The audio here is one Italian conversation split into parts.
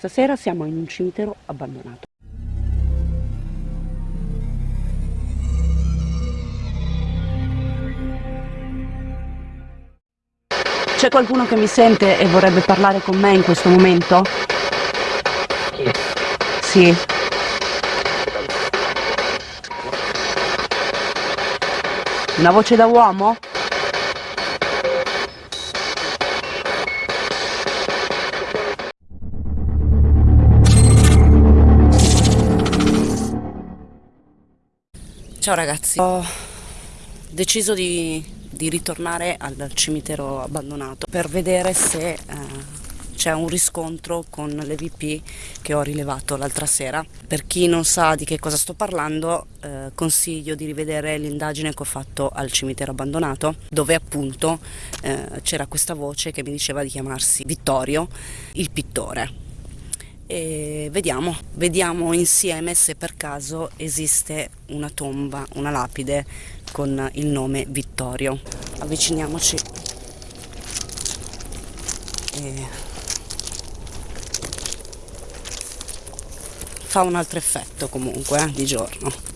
Stasera siamo in un cimitero abbandonato. C'è qualcuno che mi sente e vorrebbe parlare con me in questo momento? Sì. Una voce da uomo? Ciao ragazzi, ho deciso di, di ritornare al cimitero abbandonato per vedere se eh, c'è un riscontro con le VP che ho rilevato l'altra sera. Per chi non sa di che cosa sto parlando, eh, consiglio di rivedere l'indagine che ho fatto al cimitero abbandonato, dove appunto eh, c'era questa voce che mi diceva di chiamarsi Vittorio, il pittore e vediamo, vediamo insieme se per caso esiste una tomba, una lapide con il nome Vittorio. Avviciniamoci e fa un altro effetto comunque eh, di giorno.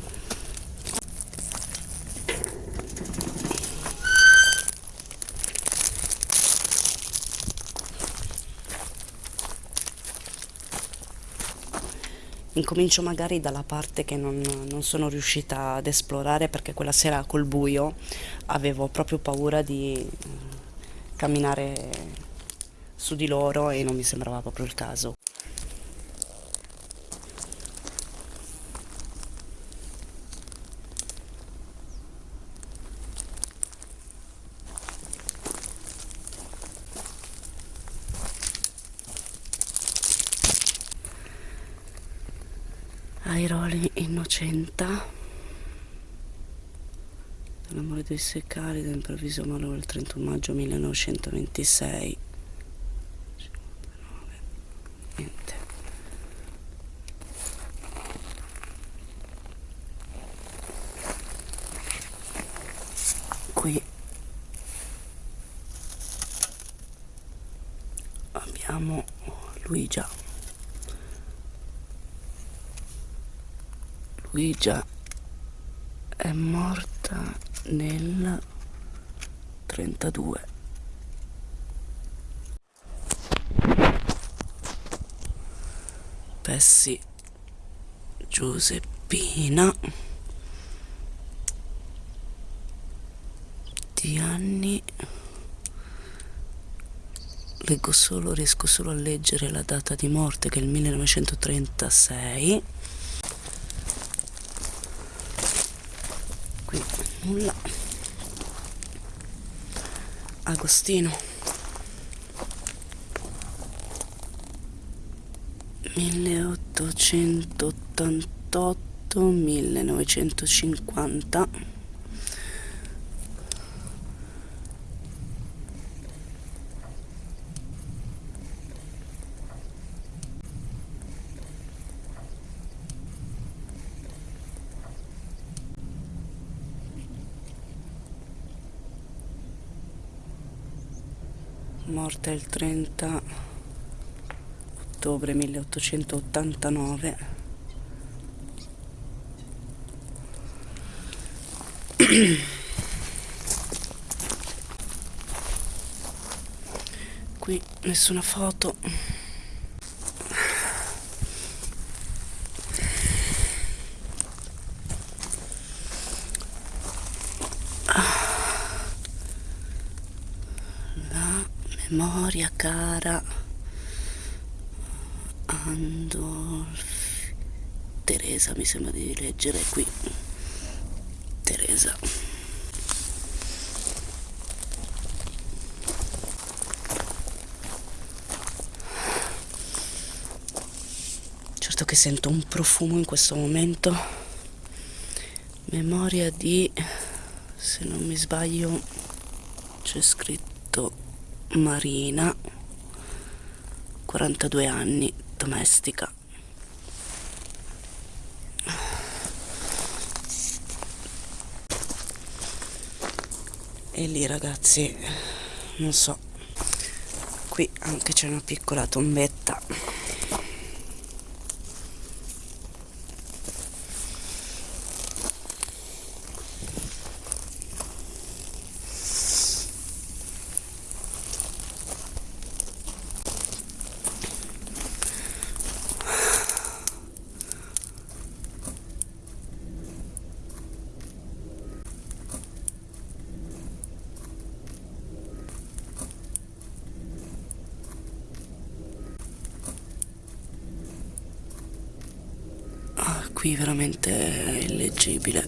Incomincio magari dalla parte che non, non, sono riuscita ad esplorare perché quella sera col buio avevo proprio paura di eh, camminare su di loro e non mi sembrava proprio il caso. Airoli innocenta. L'amore dei seccari dell'improvviso malore il 31 maggio 1926 niente. Qui. Abbiamo Luigia Luigia è morta nel 32 Pessi Giuseppina di anni leggo solo riesco solo a leggere la data di morte che è il 1936 nulla. Agostino. 1888 1950 morta il 30 ottobre 1889 qui nessuna foto memoria cara Andolfi. Teresa mi sembra di leggere qui. Teresa. Certo che sento un profumo in questo momento. Memoria di se non mi sbaglio Marina, 42 anni, domestica. E lì ragazzi, non so, qui anche c'è una piccola tombetta. Qui veramente è illeggibile.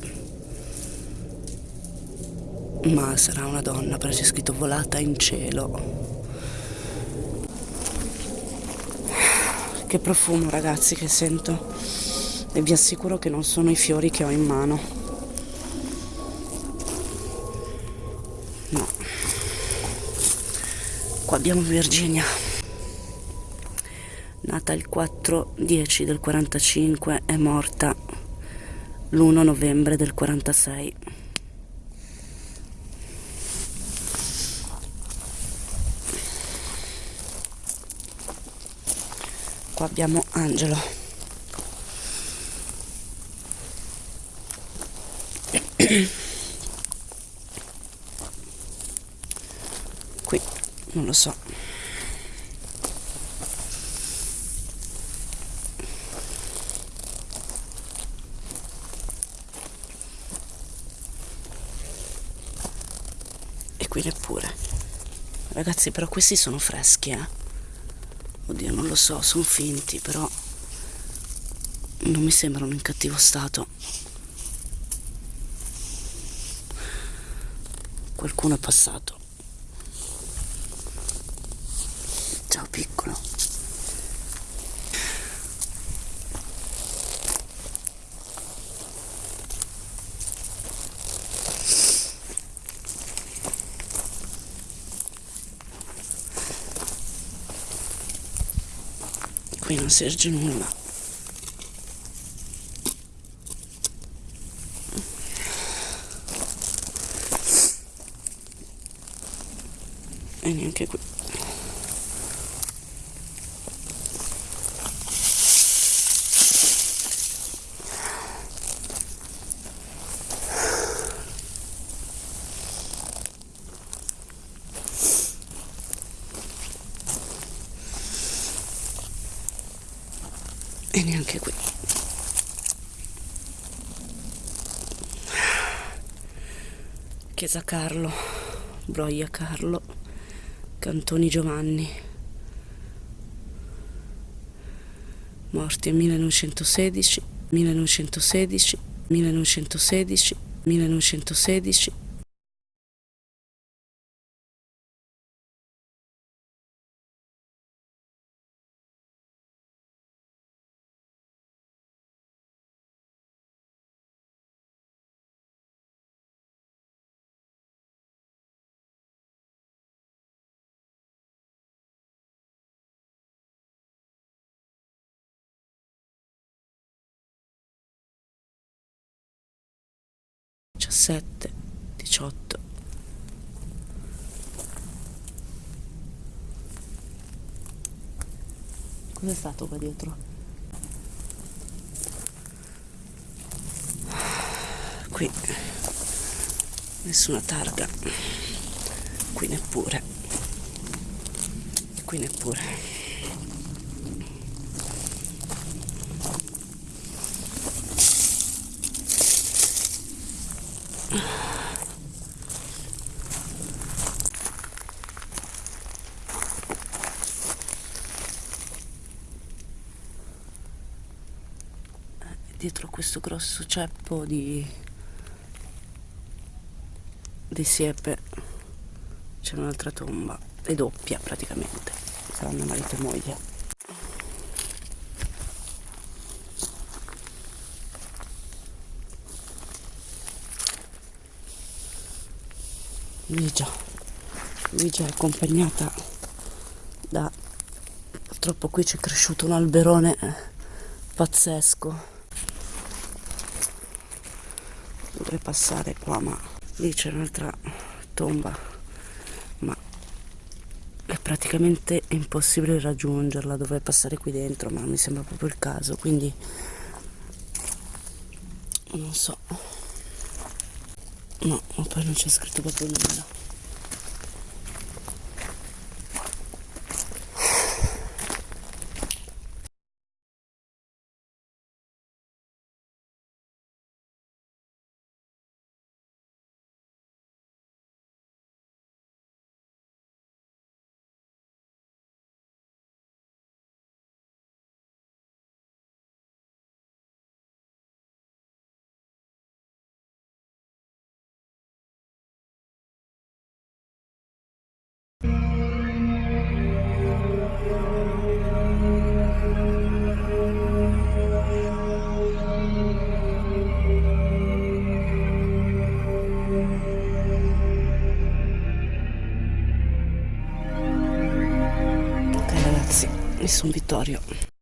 Ma sarà una donna perché c'è scritto volata in cielo. Che profumo ragazzi che sento. E vi assicuro che non sono i fiori che ho in mano. No. Qua abbiamo Virginia nata il 4-10 del 45 è morta l'1 novembre del 46 qua abbiamo Angelo. Qui non lo so qui neppure. Ragazzi però questi sono freschi eh. Oddio non lo so sono finti però non mi sembrano in cattivo stato. Qualcuno è passato ciao piccolo qui non si erge nulla e neanche qui e neanche qui. Chiesa Carlo Broia Carlo Cantoni Giovanni. Morti nel 1916 1916 1916 1916diciassette diciotto. Cos'è stato qua dietro? qui. Nessuna targa. Qui neppure. Qui neppure dietro questo grosso ceppo di, di siepe c'è un'altra tomba è doppia praticamente saranno marito e moglie Ligia Ligia è accompagnata da purtroppo qui c'è cresciuto un alberone pazzesco. Dovrei passare qua ma lì c'è un'altra tomba ma è praticamente impossibile raggiungerla dovrei passare qui dentro ma mi sembra proprio il caso quindi non so no ma poi non c'è scritto proprio nulla Nessun Vittorio.